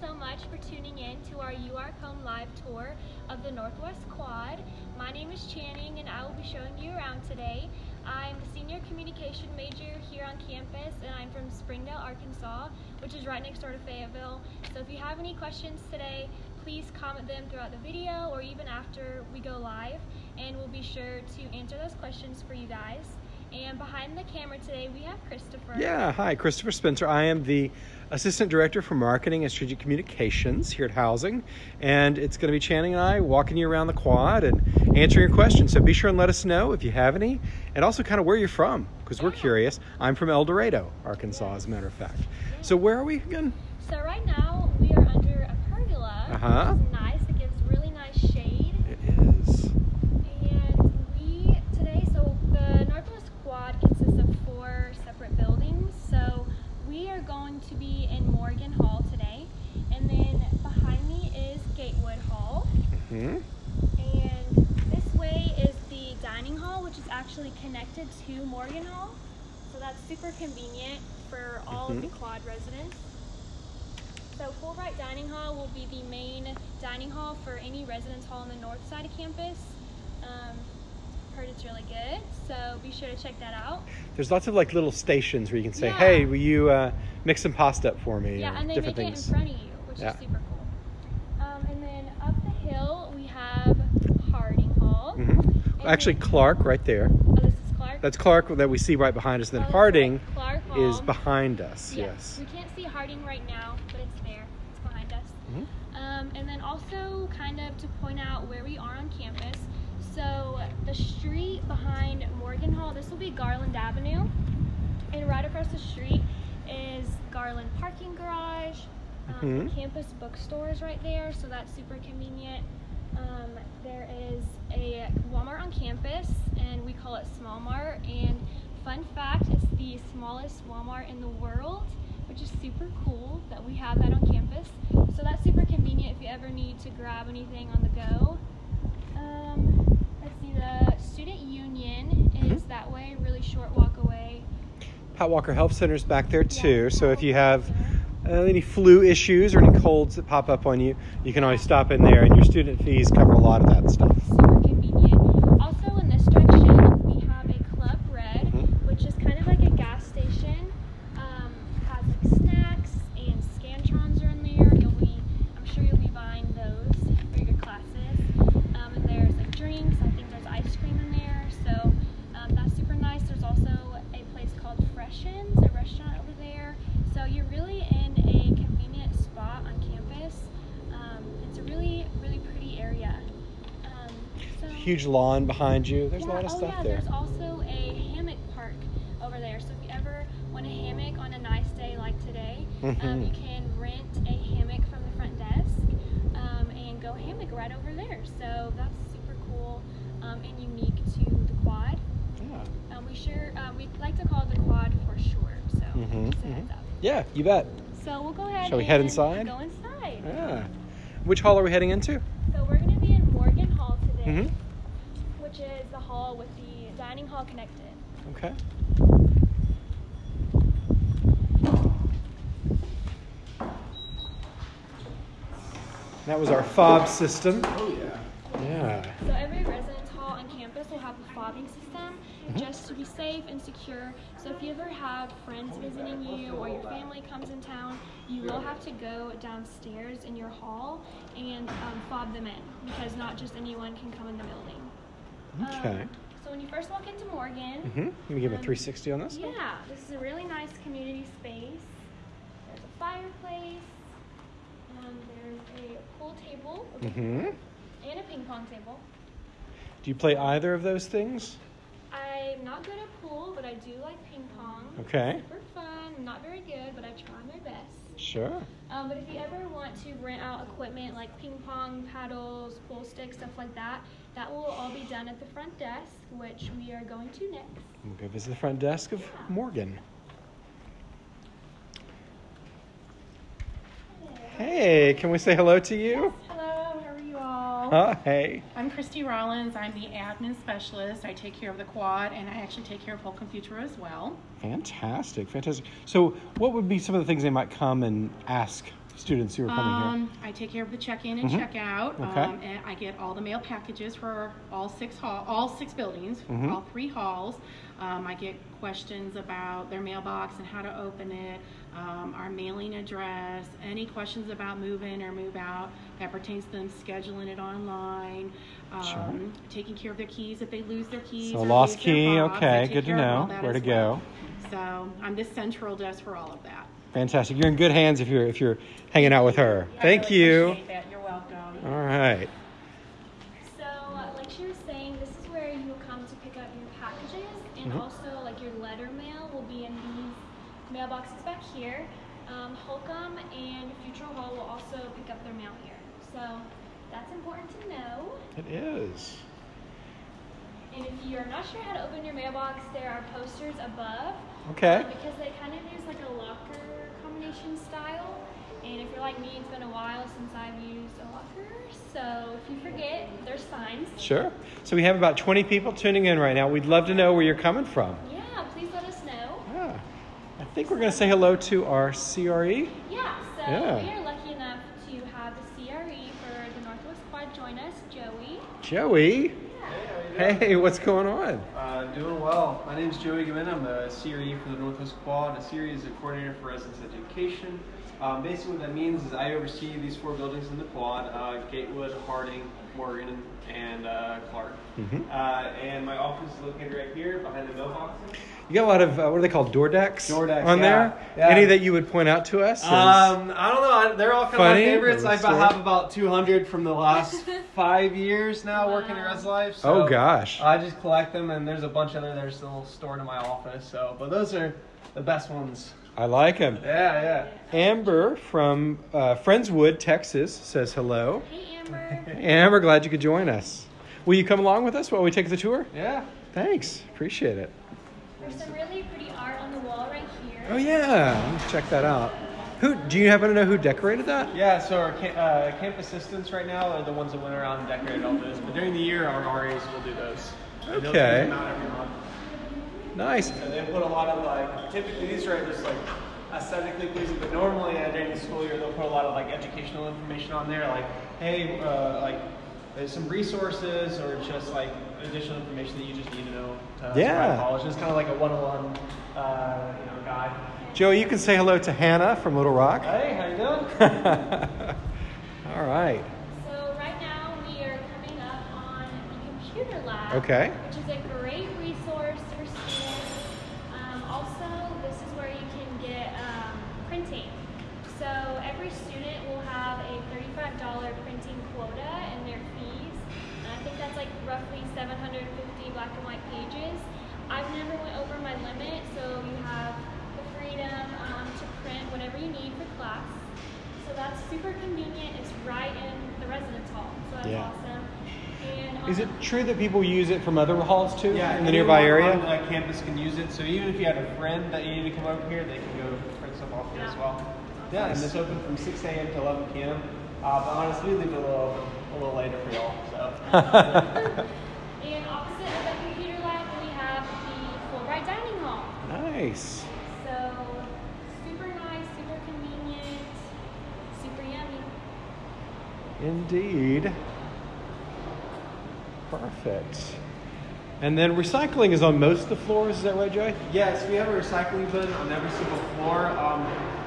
so much for tuning in to our You Are Home live tour of the Northwest Quad. My name is Channing and I will be showing you around today. I'm a senior communication major here on campus and I'm from Springdale, Arkansas, which is right next door to Fayetteville. So if you have any questions today, please comment them throughout the video or even after we go live and we'll be sure to answer those questions for you guys. And behind the camera today, we have Christopher. Yeah, hi, Christopher Spencer. I am the Assistant Director for Marketing and Strategic Communications here at Housing. And it's going to be Channing and I walking you around the quad and answering your questions. So be sure and let us know if you have any and also kind of where you're from because we're curious. I'm from El Dorado, Arkansas, as a matter of fact. So where are we again? So right now, we are under a pergola, Uh-huh. which is nice. It gives really nice shade. It is. And we today, so the Northwest Quad consists of four separate buildings. So we are going to be in Morgan Hall today, and then behind me is Gatewood Hall, hmm and this way is the dining hall, which is actually connected to Morgan Hall. So that's super convenient for all of the Mhm. Quad residents. So Fulbright Dining Hall will be the main dining hall for any residence hall on the north side of campus. Um, heard it's really good, so be sure to check that out. There's lots of like little stations where you can say, Yeah. hey, will you uh, mix some pasta up for me? Yeah, and they different make things. it in front of you, which Yeah. is super cool. Um, and then up the hill we have Harding Hall. hmm Actually, then- Clark right there. Oh, this is Clark. That's Clark that we see right behind us. And Oh, then that's Harding. Clark is behind us. Yeah, Yes. We can't see Harding right now, but it's there. It's behind us. Mhm. Um, and then also, kind of to point out where we are on campus. So the street behind Morgan Hall, this will be Garland Avenue, and right across the street is Garland Parking Garage. Um, The Mhm. campus bookstore is right there, so that's super convenient. Um, there is a Walmart on campus, and we call it Small Mart. And fun fact, it's the smallest Walmart in the world, which is super cool that we have that on campus. So that's super convenient if you ever need to grab anything on the go. Um, let's see, the student union is Mhm. that way, really short walk away. Pat Walker Health Center's back there too. So if you have uh, any flu issues or any colds that pop up on you, you can always stop in there, and your student fees cover a lot of that stuff. super convenient. Also, in this direction, we have a Club Red, Mhm. which is kind of like a gas station. Um, has like snacks and Scantrons are in there. You'll be, I'm sure you'll be buying those for your classes. Um, and there's like drinks. I think there's ice cream in there, so um, that's super nice. There's also a place called Freshens, a restaurant over there. So you're really in a convenient spot on campus. Um, it's a really, really pretty area. Um, so Huge lawn behind you. There's a lot of oh stuff yeah, there. there's also a hammock park over there. So if you ever want a hammock on a nice day like today, um, Mhm. you can rent a hammock from the front desk um, and go hammock right over there. So that's super cool um, and unique to the quad. Yeah. Um, we sure um, we like to call it the quad for short. So a heads mhm. up. Yeah, you bet. So we'll go ahead. Shall we head inside? Go inside. Yeah. Which hall are we heading into? So we're gonna be in Morgan Hall today, Mhm. which is the hall with the dining hall connected. Okay. That was our fob system. Oh, yeah. Yeah. So every residence hall on campus will have a fobbing system Mm-hmm. just to be safe and secure. So if you ever have friends visiting you or your family comes in town, you will have to go downstairs in your hall and um, fob them in because not just anyone can come in the building. Um, Okay. so when you first walk into Morgan, Mm-hmm. Let me give a Um, 360 on this. yeah, this is a really nice community space. There's a fireplace. Um, there's a pool table Mm-hmm. and a ping pong table. Do you play either of those things? I'm not good at pool, but I do like ping pong. Okay. Super fun. I'm not very good, but I try my best. Sure. Um, but if you ever want to rent out equipment like ping pong paddles, pool sticks, stuff like that, that will all be done at the front desk, which we are going to next. We'll go visit the front desk of Morgan. Hey, can we say hello to you? Hello, how are you all? Hi. I'm Christy Rollins. I'm the admin specialist. I take care of the quad and I actually take care of Holcombe Futrall as well. Fantastic, fantastic. So, what would be some of the things they might come and ask students who are coming here? Um, I take care of the check-in and Mhm. check-out. Okay. Um, and I get all the mail packages for all six hall, all six buildings, Mhm. all three halls. Um, I get questions about their mailbox and how to open it, um, our mailing address, any questions about move-in or move-out that pertains to them scheduling it online, um, Sure. taking care of their keys if they lose their keys. So lost key, box. Okay, good to care of all know. Where to well. go. So I'm the central desk for all of that. Fantastic. You're in good hands if you're if you're hanging out with her. I Thank really you. appreciate that. You're welcome. All right. So, uh, like she was saying, this is where you will come to pick up your packages, and Mhm. also like your letter mail will be in these mailboxes back here. Um, Holcombe and Futrall Hall will also pick up their mail here. So that's important to know. It is. And if you're not sure how to open your mailbox, there are posters above. Okay. uh, because they kind of use like a locker combination style. And if you're like me, it's been a while since I've used a locker. So if you forget, there's signs. Sure. So we have about 20 people tuning in right now. We'd love to know where you're coming from. Yeah, please let us know. Yeah. I think we're going to say hello to our CRE. Yeah, so Yeah. we are lucky enough to have the CRE for the Northwest Quad join us, Joey. Joey. Yeah. Hey, what's going on? Uh, doing well. My name is Joey Gavin. I'm the CRE for the Northwest Quad. A CRE is a coordinator for residence education. Um, basically, what that means is I oversee these four buildings in the quad: uh, Gatewood, Harding, Morgan, and uh, Clark. Mhm. Uh, and my office is located right here behind the mailboxes. You got a lot of uh, what are they called? Door decks. Door decks, on yeah. there. Yeah. Any that you would point out to us? Um, I don't know. I, they're all kind of my favorites. I story? have about 200 from the last five years now working at Wow. Res Life. oh gosh. I just collect them, and there's a bunch of them that are still stored in my office. So, but those are the best ones. I like them. Yeah, yeah. Amber from uh, Friendswood, Texas, says hello. Hey, Amber. Amber, glad you could join us. Will you come along with us while we take the tour? Yeah. Thanks, appreciate it. There's some really pretty art on the wall right here. Oh yeah, let's check that out. Who do you happen to know who decorated that? Yeah, so our ca- uh, camp assistants right now are the ones that went around and decorated all those. But during the year, our RAs will do those. Okay. do every month. Nice. And they put a lot of like, typically these are just like aesthetically pleasing, but normally uh, during the school year, they'll put a lot of like educational information on there, like, hey, uh, like, there's some resources or just like additional information that you just need to know to Yeah. survive college. It's kind of like a one-on-one, uh, you know, guide. Joey, you can say hello to Hannah from Little Rock. Hey, how you doing? All right. So right now we are coming up on the computer lab. Okay. Which is a great pages. I've never went over my limit, so you have the freedom um, to print whatever you need for class. So that's super convenient. It's right in the residence hall, so that's Yeah. awesome. And Is it um, true that people use it from other halls too Yeah, in the nearby area? on uh, campus can use it. So even if you had a friend that you need to come over here, they can go print stuff off here as Yeah. well. Yeah, and it's open from 6 a.m. to 11 p.m. Uh, but honestly, we leave it a little a little later for y'all. So and opposite of the computer lab, we have the Fulbright dining hall. Nice. So super nice, super convenient, super yummy. Indeed. Perfect. And then recycling is on most of the floors, is that right, Joey? yes, we have a recycling bin on every single floor. Um,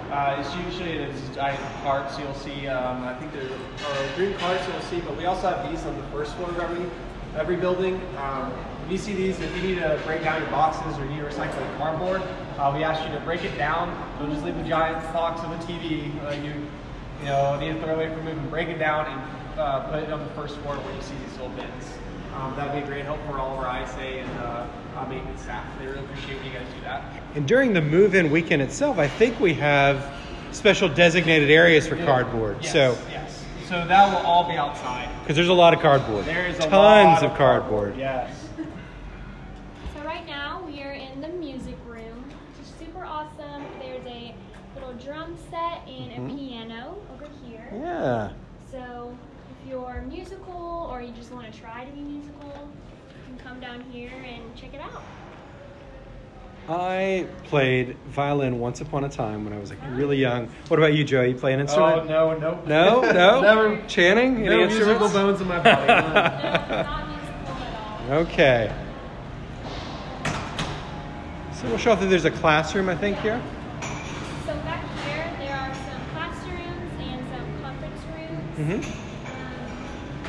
uh, it's usually in these giant carts you'll see. Um, I think there are green carts you'll see, but we also have these on the first floor of every every building. Um, if you see these, if you need to break down your boxes or you need to recycle the cardboard, uh, we ask you to break it down. Don't just leave a giant box of a TV. Uh, you you know need to throw away from moving. Break it down and uh, put it on the first floor where you see these little bins. Um, that would be a great help for all of our ISA and uh, uh, maintenance staff. They really appreciate when you guys do that. And during the move-in weekend itself, I think we have special designated areas for cardboard. Yes, So, yes. So that will all be outside. because there's a lot of cardboard. There is a tons lot of cardboard. Yes. So right now we are in the music room, which is super awesome. There's a little drum set and Mhm. a piano over here. Yeah. So if you're musical or you just want to try to be musical, you can come down here and check it out. I played violin once upon a time when I was like really young. What about you, Joe? You play an oh, instrument? Oh no, no, No, no. never. Channing, any No musical instruments? bones in my body. No, not at all. Okay. So we'll show if there's a classroom, I think, here. So back here, there are some classrooms and some conference rooms. Mm-hmm. Um,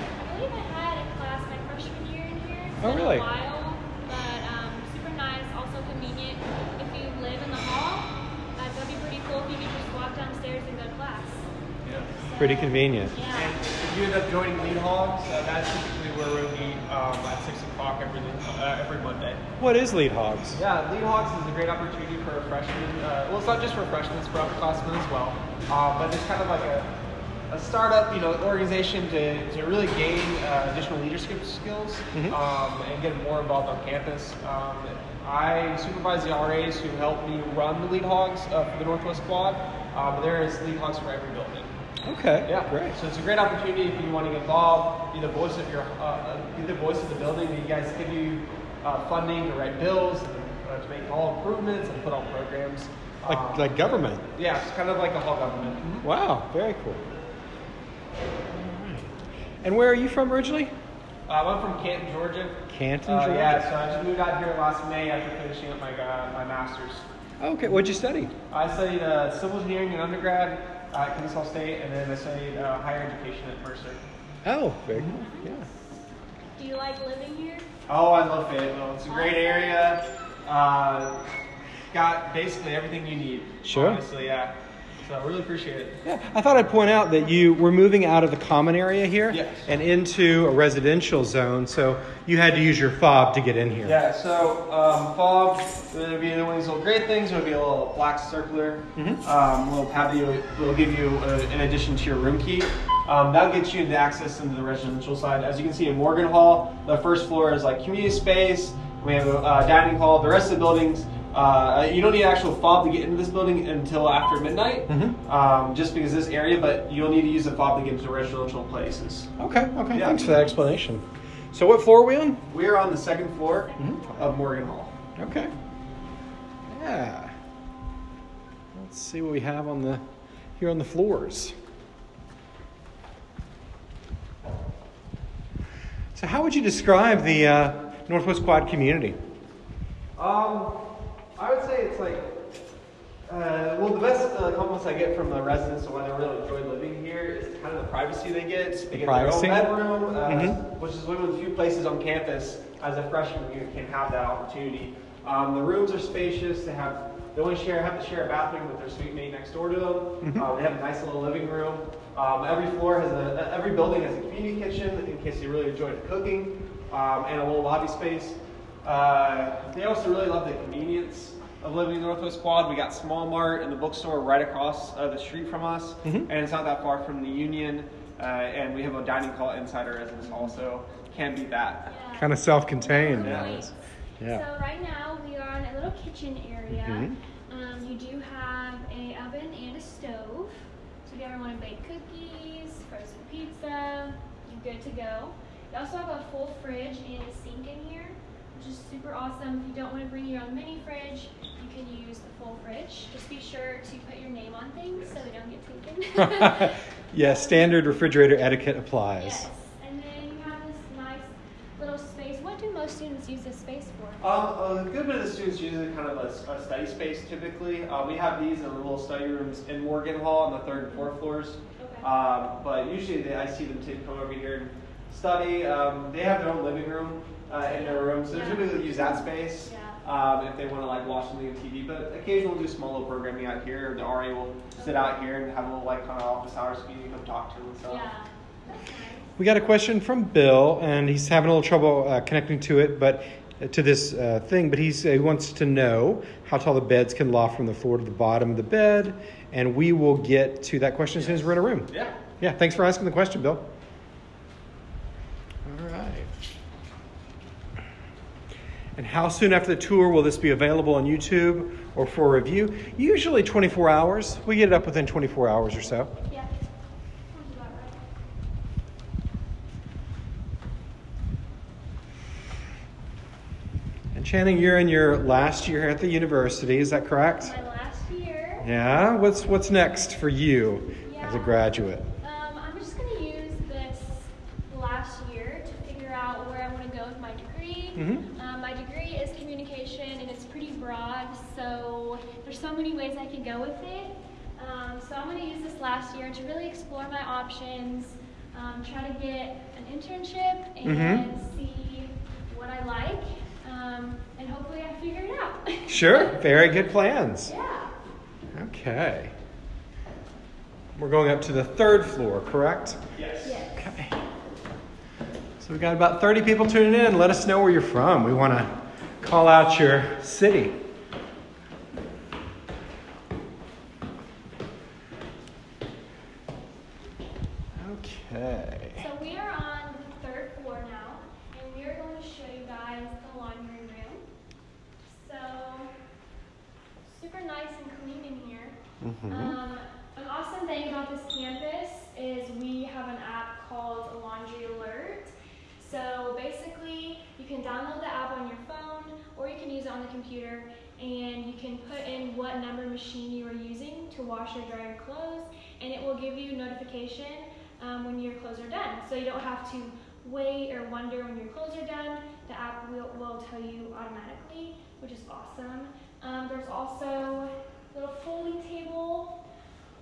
I believe I had a class my freshman year in here. It's Oh, been really? A while, but um, super nice. Also convenient if you live in the hall. Uh, that'd be pretty cool if you could just walk downstairs and go to class. yeah. Pretty convenient. And Yeah. if you end up joining Lead Hogs, uh, that's typically where we meet um, at six o'clock every uh, every Monday. What is Lead Hogs? Yeah, Lead Hogs is a great opportunity for freshmen. Uh, well, it's not just for freshmen; it's for upperclassmen as well. Um, but it's kind of like a, a startup, you know, organization to, to really gain uh, additional leadership skills Mhm. um, and get more involved on campus. Um, I supervise the RAs who help me run the Lead Hogs uh, for the Northwest Quad. Um, there is Lead Hogs for every building. Okay. Yeah, Great. So it's a great opportunity if you want to get involved, be the voice of your, uh, be the voice of the building. You guys give you uh, funding to write bills, and, uh, to make all improvements, and put on programs. Like, Um, like government. Yeah, it's kind of like a hall government. Wow. Very cool. And where are you from originally? Uh, I'm from Canton, Georgia. Canton, Uh, Georgia. yeah, so I just moved out here last May after finishing up my uh, my master's. Okay. What'd you study? I studied uh, civil engineering in undergrad at Kennesaw State, and then I studied uh, higher education at Mercer. Oh, very cool. Yeah. Do you like living here? Oh, I love Fayetteville. It's a great area. Uh, got basically everything you need. Sure. Honestly, yeah. So I really appreciate it. Yeah, I thought I'd point out that you were moving out of the common area here Yes. and into a residential zone, so you had to use your fob to get in here. Yeah. So um, fob would be one of these little great things. It would be a little black circular Mhm. um, little that you- will give you uh, in addition to your room key. Um, that'll get you into access into the residential side. As you can see in Morgan Hall, the first floor is like community space. We have a uh, dining hall. The rest of the buildings, uh, you don't need actual fob to get into this building until after midnight, Mhm. um, just because this area. But you'll need to use a fob to get into residential places. Okay, okay, Yeah. thanks for that explanation. So, what floor are we on? We are on the second floor Mhm. of Morgan Hall. Okay. Yeah. Let's see what we have on the here on the floors. So, how would you describe the uh, Northwest Quad community? Um, I would say it's like, uh, well, the best uh, compliments I get from the residents on why they really enjoy living here is kind of the privacy they get. They get privacy? their own bedroom, uh, Mhm. which is one of the few places on campus as a freshman you can have that opportunity. Um, the rooms are spacious. They have they only share have to share a bathroom with their suite mate next door to them. Mhm. Uh, they have a nice little living room. Um, every floor has a every building has a community kitchen in case you really enjoy the cooking, um, and a little lobby space. Uh, they also really love the convenience of living in the Northwest Quad. We got Small Mart and the bookstore right across uh, the street from us, Mhm. and it's not that far from the Union. Uh, and we have a dining hall inside our residence hall, so can't beat that. Yeah. Kind of self contained. Yeah. Great. Yeah. So right now we are in a little kitchen area. Mhm. Um, you do have a oven and a stove. So if you ever want to bake cookies, frozen pizza, you're good to go. You also have a full fridge and a sink in here, which is super awesome. If you don't want to bring your own mini fridge, you can use the full fridge. Just be sure to put your name on things so they don't get taken. yeah, standard refrigerator etiquette applies. Yes, and then you have this nice little space. What do most students use this space for? Um, a good bit of the students use it kind of a, a study space typically. Uh, we have these in the little study rooms in Morgan Hall on the third and fourth floors. Okay. Um, but usually they, I see them to come over here and study. Um, they have their own living room uh, in their room, so they Yeah. typically use that space Yeah. um, if they want to like watch something on TV. But occasionally we'll do small little programming out here. The RA will sit out here and have a little like kind of office hours for you to come talk to them and stuff. Yeah, nice. We got a question from Bill, and he's having a little trouble uh, connecting to it, but uh, to this uh, thing. But he's, uh, he wants to know how tall the beds can loft from the floor to the bottom of the bed, and we will get to that question as soon as we're in a room. Yeah. Yeah, thanks for asking the question, Bill. All right. And how soon after the tour will this be available on YouTube or for review? Usually 24 hours. We get it up within 24 hours or so. Yeah. About. Channing, you're in your last year at the university, is that correct? My last year. Yeah. What's what's next for you as a graduate? Um, I'm just going to use this last year to figure out where I want to go with my degree. Mhm. Um, my degree is communication and it's pretty broad, so there's so many ways I could go with it. Um, so I'm going to use this last year to really explore my options, um, try to get an internship and Mhm. see what I like, um, and hopefully I figure it out. Sure. Very good plans. yeah. Okay. We're going up to the third floor, correct? Yes. Yes. Okay. So we've got about 30 people tuning in. Let us know where you're from. We want to call out your city. Okay. So we are on the third floor now, and we are going to show you guys the laundry room. So, super nice and clean in here. Mhm. Um, an awesome thing about this campus is we have an app called Laundry Alert. So basically, you can download the app on your phone, or you can use it on the computer, and you can put in what number machine you are using to wash or dry your clothes, and it will give you notification um, when your clothes are done. So you don't have to wait or wonder when your clothes are done. The app will, will tell you automatically, which is awesome. Um, there's also a little folding table.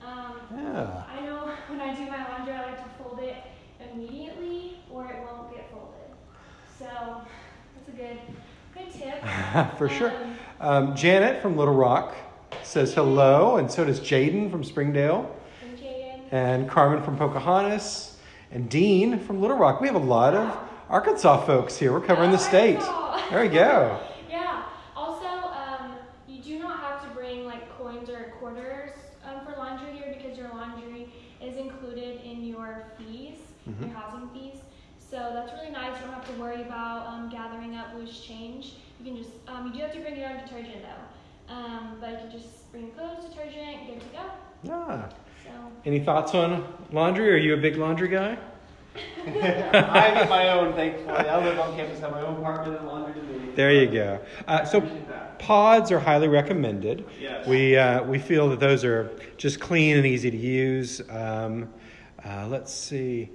Um, Yeah. I know when I do my laundry, I like to fold it immediately or it won't get folded. So that's a good, good tip. For sure. Um, Um, Janet from Little Rock says hello, and so does Jaden from Springdale, and Jaden. and Carmen from Pocahontas, and Dean from Little Rock. We have a lot of Arkansas folks here. We're covering the state. Arkansas. There we go. Yeah. Also, um, you do not have to bring like coins or quarters um, for laundry here because your laundry is included in your fees, Mhm. your housing fees. So that's really nice. You don't have to worry about um, gathering up loose change. You can just um, you do have to bring your own detergent though, um, but you can just bring clothes, detergent, good to go. Yeah. So Any thoughts on laundry? Are you a big laundry guy? I get my own, thankfully. I live on campus, have my own apartment and laundry to do. There you go. Uh, so pods are highly recommended. Yes. We uh, we feel that those are just clean and easy to use. Um, uh, let's see.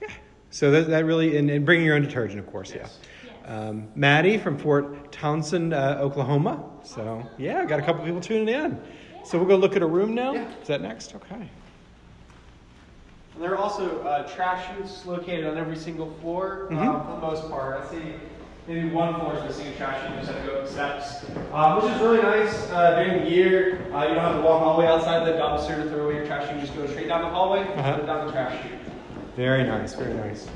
Yeah. So that, that really and, and bringing your own detergent, of course. Yes. yes. Yeah. Um, Maddie from Fort Towson, uh, Oklahoma. So yeah, got a couple people tuning in. So we'll go look at a room now. Yeah. Is that next? Okay. And there are also uh, trash chutes located on every single floor Mhm. um, for the most part. I see maybe one floor is missing a trash chute, you just have to go up the steps, um, which is really nice uh, during the year. Uh, you don't have to walk all the way outside the dumpster to throw away your trash. You just go straight down the hallway, Uh-huh. it down the trash chute. Very nice. Very nice.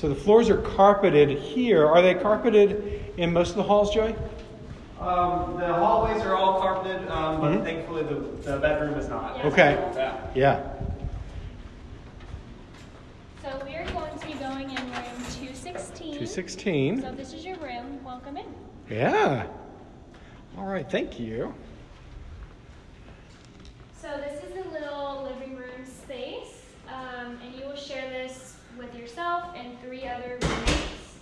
So the floors are carpeted here. Are they carpeted in most of the halls, Joey? Um, the hallways are all carpeted, um, but Mhm. thankfully the, the bedroom is not. Yeah. Okay. Yeah. Yeah. So we are going to be going in room 216. 216. So this is your room. Welcome in. Yeah. All right. Thank you. So this is a little living room space, um, and you will share this with yourself and three other roommates.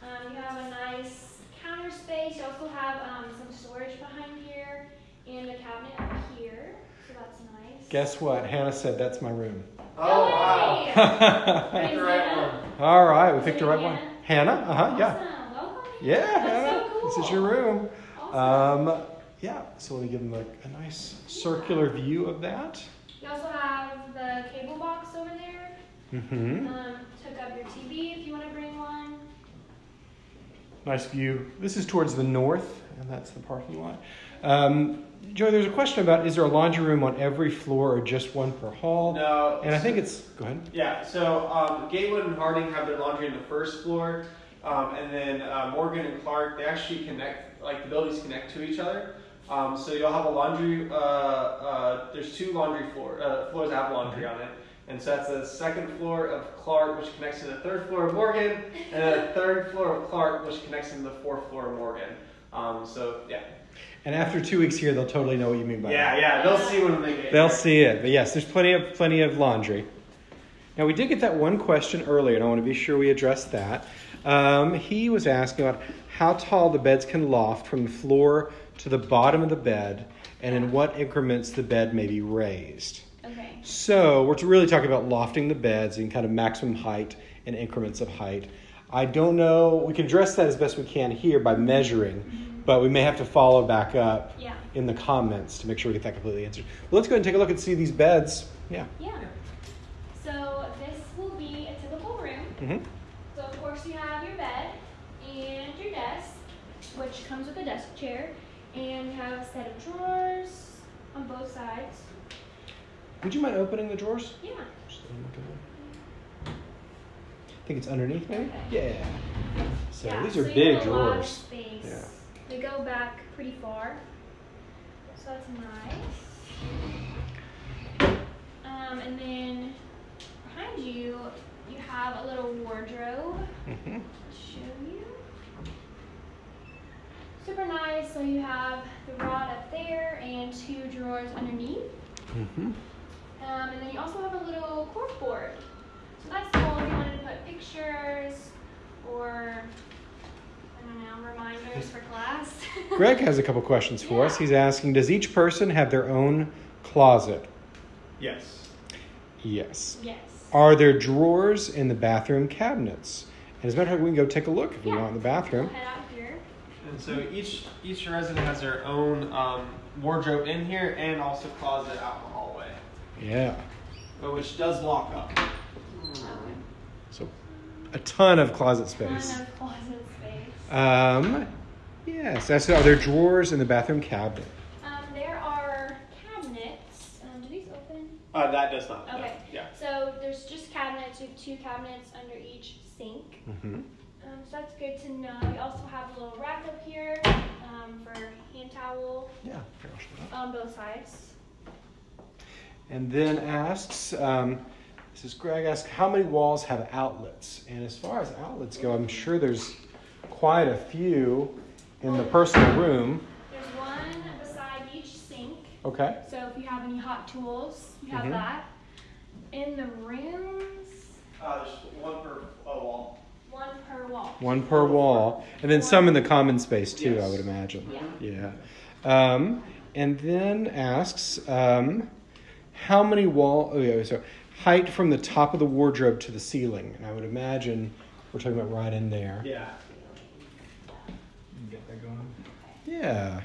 Um, you have a nice counter space. You also have um, some storage behind here and a cabinet up here. So that's nice. Guess what? Hannah said that's my room. Oh, wow. Yay! All Picked the right one. right. We picked the right one. Hannah? Uh huh. Yeah. Welcome. Yeah, That's Hannah. so This is your room. Awesome. Um, yeah, so let me give them a, a nice circular view of that. you also have the cable box over there. Mm-hmm. Um, hook up your TV if you want to bring one. Nice view. This is towards the north, and that's the parking lot. Um, Joey, there's a question about is there a laundry room on every floor or just one per hall? No. And I think it's. Go ahead. Yeah, so um, Gatewood and Harding have their laundry in the first floor, um, and then uh, Morgan and Clark they actually connect, like the buildings connect to each other. Um, so you'll have a laundry. Uh, uh, there's two laundry floor uh, floors that have laundry on it, and so that's the second floor of Clark, which connects to the third floor of Morgan, and then the third floor of Clark, which connects to the fourth floor of Morgan. Um, so yeah, And after two weeks here, they'll totally know what you mean by Yeah, that. yeah, they'll see when they get They'll here. see it. But yes, there's plenty of plenty of laundry. Now we did get that one question earlier, and I want to be sure we address that. Um, he was asking about how tall the beds can loft from the floor to the bottom of the bed, and in what increments the bed may be raised. Okay. So we're to really talking about lofting the beds and kind of maximum height and increments of height. I don't know. We can address that as best we can here by measuring, but we may have to follow back up Yeah. in the comments to make sure we get that completely answered. Well, let's go ahead and take a look and see these beds. Yeah. Yeah. So this will be a typical room. hmm So of course you have your bed and your desk, which comes with a desk chair, and you have a set of drawers on both sides. Would you mind opening the drawers? Yeah. Just let me look at them. I think it's underneath, maybe. Okay. Yeah. So yeah, these are you big have a lot of drawers. space. Yeah. They go back pretty far, so that's nice. Um, and then behind you, you have a little wardrobe. Mm -hmm. I'll show you. Super nice. So you have the rod up there and two drawers underneath. hmm Um, and then you also have a little cork board. So that's cool if you wanted to put pictures or I don't know, reminders for class. Greg has a couple questions for us. He's asking Does each person have their own closet? Yes. Yes. yes. Are there drawers in the bathroom cabinets? And as a matter of fact, we can go take a look if we want in the bathroom. We'll head out here. And so each each resident has their own um, wardrobe in here and also closet out in the hallway, Yeah. but which does lock up. So a ton of closet Ton space. of closet space. Um, yes. That's, are there drawers in the bathroom cabinet? Um, there are cabinets. Um, do these open? Uh, that does not. no. Okay. Yeah. So there's just cabinets with two cabinets under each sink. Mm-hmm. Um, so that's good to know. We also have a little rack up here um, for hand towel Yeah. here, I'll show that. on both sides. And then asks, um, this is Greg asks, how many walls have outlets? And as far as outlets go, I'm sure there's quite a few in the personal room. There's one beside each sink. Okay. So if you have any hot tools, you have Mhm. that. In the rooms, Uh, there's one per wall. one per wall. One per wall, and then some in the common space too. I would imagine. Yeah. Yeah. Um, and then asks, um, how many wall? Oh yeah. So height from the top of the wardrobe to the ceiling, and I would imagine we're talking about right in there. Yeah. Get that going. Yeah.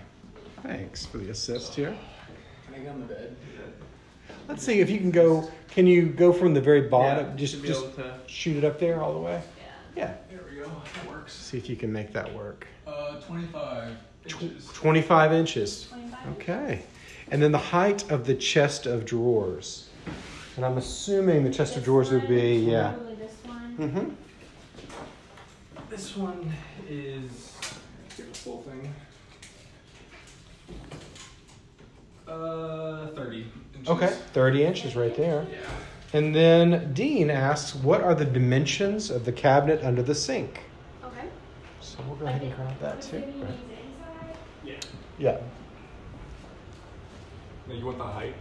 Thanks for the assist here. Can I get on the bed? Let's see if you can go. Can you go from the very bottom? Yeah, just just to. shoot it up there all the way. Yeah. Yeah. There we go. That works. See if you can make that work. Uh, 25 Tw- inches. 25 inches. 25. Okay. And then the height of the chest of drawers. And I'm assuming the chest of This drawers would one, be, yeah. Probably this one. Mm-hmm. This one is. Let's get the full thing. Uh, 30 inches. Okay, 30 inches right there. Yeah. And then Dean asks, what are the dimensions of the cabinet under the sink? Okay. So we'll go ahead and grab that too. Right. use it inside. Yeah. Yeah. Now you want the height?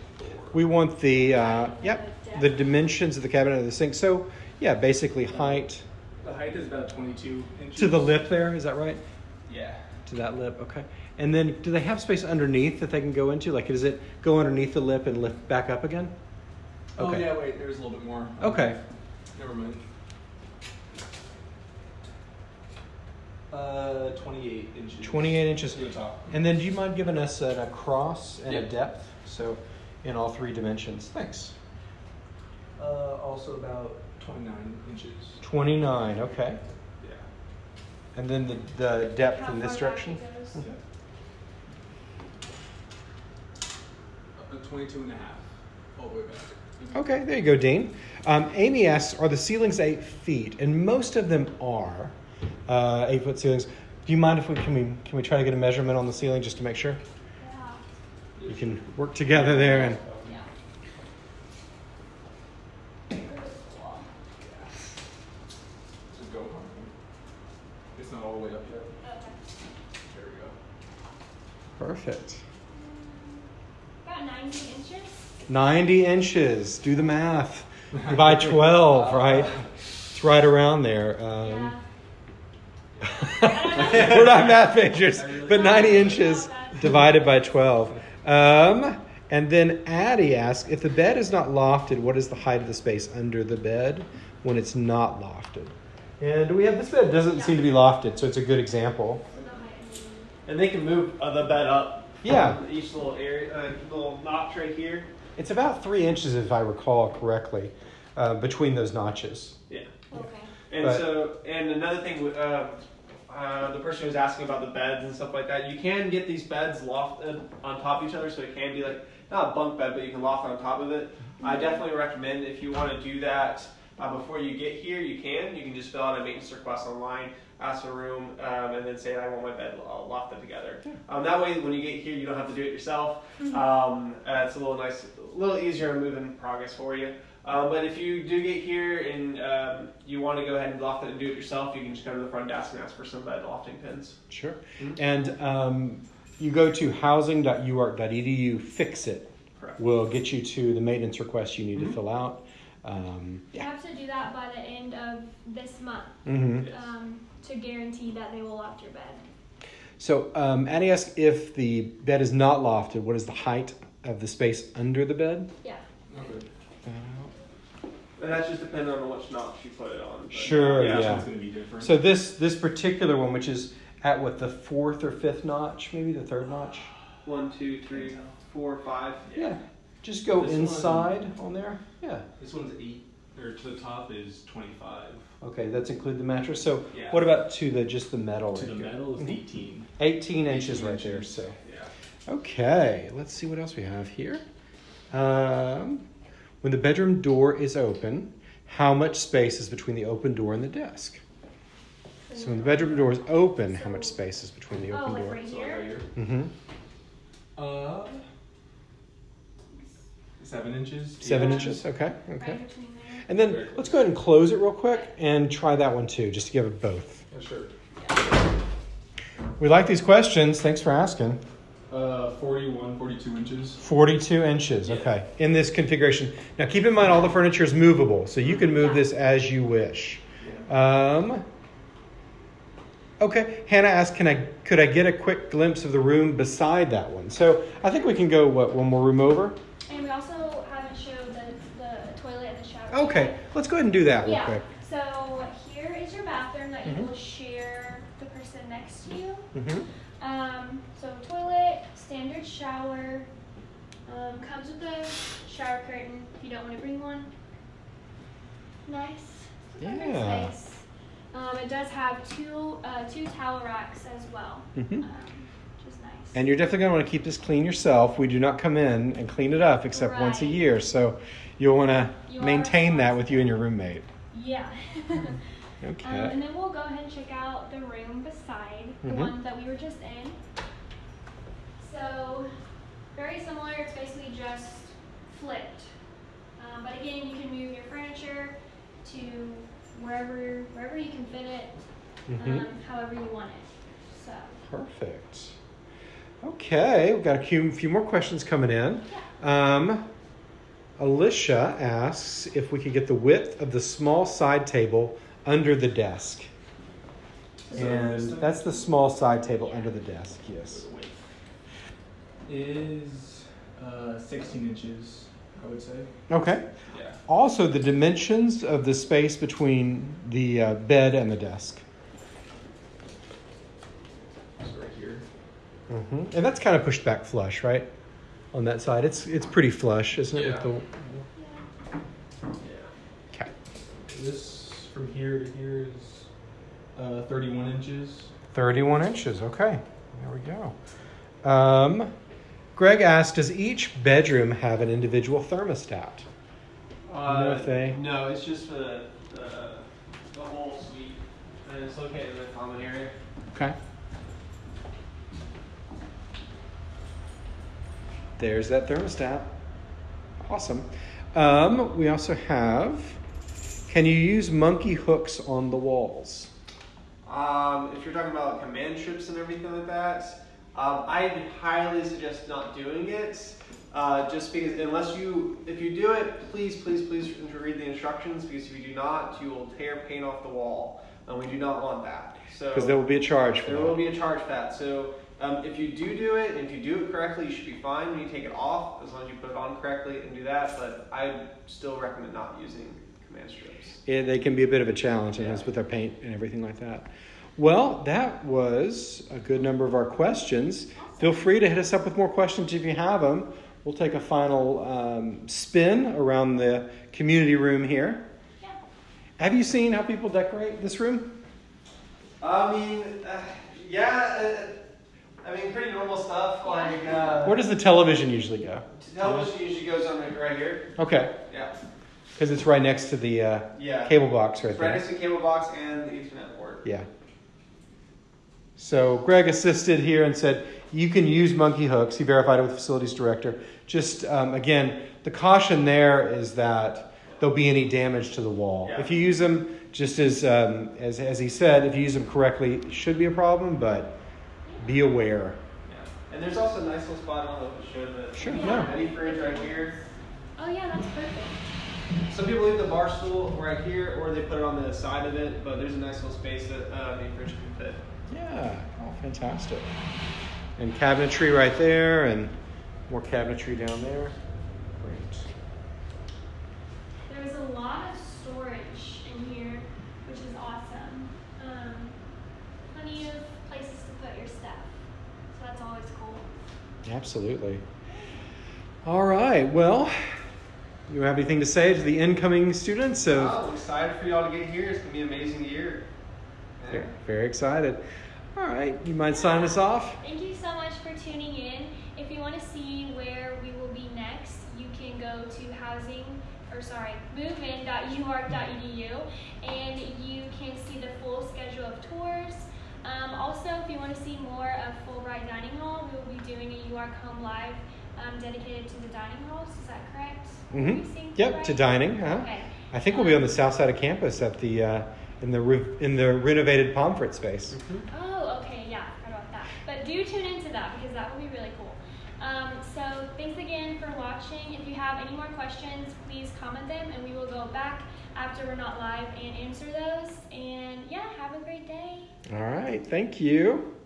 We want the, uh, yep, the dimensions of the cabinet of the sink. So, yeah, basically height The height is about 22 inches. to the lip there, is that right? Yeah. To that lip, okay. And then do they have space underneath that they can go into? Like, does it go underneath the lip and lift back up again? Okay. Oh Okay. yeah, wait. There's a little bit more. Okay. Never mind. Uh, 28 inches. 28 inches. To the top. And then do you mind giving us an across and a Yep. depth? So, in all three dimensions. Thanks. Uh, also about 29 inches. 29, okay. Yeah. And then the, the depth How in this direction? it goes. Yeah. Uh, 22 and a half. All the way back. Okay, there you go, Dean. Um, Amy asks, are the ceilings eight feet? And most of them are uh, eight foot ceilings. Do you mind if we can we can we try to get a measurement on the ceiling just to make sure? Yeah. We can work together there and Yeah. Just go on. It's not all the way up yet. There we go. Perfect. About 90 inches. 90 inches. Do the math. By 12, right? It's right around there. Um, Yeah. we're not math majors, but 90 inches divided by 12. Um, and then Addie asks if the bed is not lofted, what is the height of the space under the bed when it's not lofted? And we have this bed doesn't seem to be lofted, so it's a good example. And they can move uh, the bed up. Yeah. Each little area, uh, little notch right here. It's about three inches, if I recall correctly, uh, between those notches. Yeah. Okay. And But- so, and another thing, uh, uh, the person who was asking about the beds and stuff like that, you can get these beds lofted on top of each other, so it can be like not a bunk bed, but you can loft on top of it. I definitely recommend if you want to do that uh, before you get here, you can. You can just fill out a maintenance request online, ask for a room, um, and then say I want my bed lo- lofted together. Um, that way, when you get here, you don't have to do it yourself. Um, uh, it's a little nice, a little easier in progress for you. Um, but if you do get here and um, you want to go ahead and loft it and do it yourself, you can just go to the front desk and ask for some bed lofting pins. Sure. Mhm. And um, you go to housing.uark.edu, fix it. Correct. will get you to the maintenance request you need Mhm. to fill out. Um, You have to do that by the end of this month mm-hmm. Yes. um, to guarantee that they will loft your bed. So, um, Addie asks if the bed is not lofted, what is the height of the space under the bed? Yeah. And that's just depending on which notch you put it on. but- Sure, Yeah, yeah. gonna be different. So this this particular one, which is at what the fourth or fifth notch, maybe the third notch. One, two, three, four, five. Yeah. Just go This one- inside on there. Yeah. This one's eight, or to the top is twenty-five. Okay, that's include the mattress. So Yeah. what about to the just the metal? To the here? metal is Mhm. eighteen. 18 inches 18 right there. So. Yeah. Okay, let's see what else we have here. Um, when the bedroom door is open, how much space is between the open door and the desk? So when the bedroom door is open, how much space is between the Oh, open like door? right So right here? here. Mm-hmm. Uh, seven inches. eight Seven inches. Okay. Okay. between there. And then let's go ahead and close it real quick and try that one too, just to give it both. Yeah, sure. We like these questions. Thanks for asking. Uh, 41, 42 inches. 42 inches. Yeah. Okay. In this configuration. Now keep in mind all the furniture is movable, so you can move Yeah. this as you wish. Um, okay, Hannah asked, "Can I could I get a quick glimpse of the room beside that one?" So I think we can go what one more room over. And we also haven't showed the, the toilet and the shower. Okay, let's go ahead and do that real Yeah. quick. So here is your bathroom that Mhm. you will share the person next to you. hmm Um, so toilet, standard shower, um, comes with a shower curtain if you don't want to bring one. Nice. Yeah. Space. Um, it does have two uh, two towel racks as well, Mhm. um, which is nice. And you're definitely going to want to keep this clean yourself. We do not come in and clean it up except once a year, so you'll want to You maintain that with you and your roommate. yeah. Okay. Um, and then we'll go ahead and check out the room beside the Mhm. one that we were just in. So, very similar. It's basically just flipped. Um, but again, you can move your furniture to wherever wherever you can fit it, Mhm. um, however you want it. So, Perfect. Okay, we've got a few, few more questions coming in. Um, Alicia asks if we could get the width of the small side table under the desk. So And that's the small side table Yeah. under the desk, yes. The width is uh, 16 inches, I would say. Okay. Yeah. Also, the dimensions of the space between the uh, bed and the desk. So right here. hmm And that's kind of pushed back flush, right? On that side, it's it's pretty flush, isn't it? Yeah. With Yeah. okay, This from here to here is uh, 31 inches. thirty-one inches. Okay, there we go. Um, Greg asked, "Does each bedroom have an individual thermostat?" Uh, know if they- No, it's just for the, the, the whole suite, and it's located in the common area. Okay. There's that thermostat. Awesome. Um, we also have. Can you use monkey hooks on the walls? Um, if you're talking about command strips and everything like that, Um, I highly suggest not doing it. Uh, just because unless you if you do it please please please read the instructions because if you do not you will tear paint off the wall and we do not want that so Because there will be a charge for there that. will be a charge for that so um, if you do do it and if you do it correctly you should be fine when you take it off as long as you put it on correctly and do that but I still recommend not using command strips Yeah, they can be a bit of a challenge, and Yeah. with their paint and everything like that. Well, that was a good number of our questions. Feel free to hit us up with more questions if you have them. We'll take a final um, spin around the community room here. Yeah. Have you seen how people decorate this room? I mean uh, yeah uh, I mean pretty normal stuff like uh, Where does the television usually go? television usually goes on right- right here Okay, yeah because it's right next to the uh, yeah cable box right It's right next to the cable box and the Ethernet port. Yeah. So Greg assisted here and said you can use monkey hooks. He verified it with the facilities director. Just um, again, the caution there is that there'll be any damage to the wall. Yeah. If you use them, just as, um, as as he said, if you use them correctly, it should be a problem. But be aware. Yeah. And there's also a nice little spot on the show that Sure, Yeah. yeah. mini fridge right here. Oh yeah, that's perfect. Some people leave the bar stool right here, or they put it on the side of it. But there's a nice little space that uh, mini fridge can fit. Yeah. Oh, fantastic. And cabinetry right there, and more cabinetry down there. Great. There's a lot of storage in here, which is awesome. Um, plenty of places to put your stuff, so that's always cool. Absolutely. All right. Well, you have anything to say to the incoming students? Of Oh, excited for y'all to get here. It's gonna be an amazing year. Very, very excited. All right. You mind sign us off? Thank you so much for tuning in. If you want to see where we will be next, you can go to housing or sorry, movein.uark.edu and you can see the full schedule of tours. Um, also, if you want to see more of Fulbright Dining Hall, we will be doing a UARK Home Live um, dedicated to the dining halls. Is that correct? Mm-hmm. Yep. To dining. Huh? Okay. I think we'll be on the south side of campus at the uh, in the re- in the renovated Pomfret space. Oh, okay, yeah, forgot about that. But do tune into that because that will be really cool. Um, so thanks again for watching. If you have any more questions, please comment them and we will go back after we're not live and answer those. And yeah, have a great day. All right. Thank you.